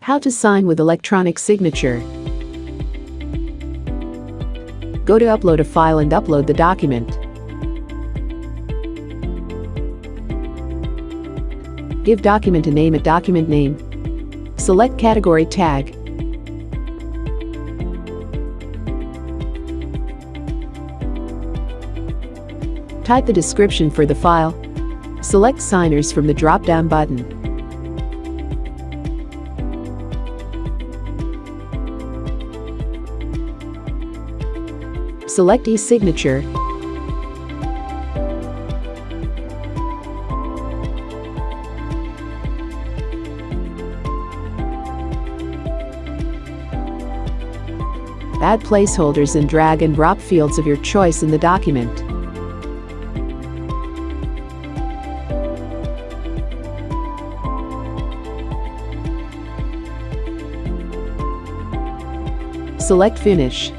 How to sign with electronic signature. Go to upload a file and upload the document. Give document a name at document name. Select category tag. Type the description for the file. Select signers from the drop-down button. Select e-signature. Add placeholders and drag and drop fields of your choice in the document. Select Finish.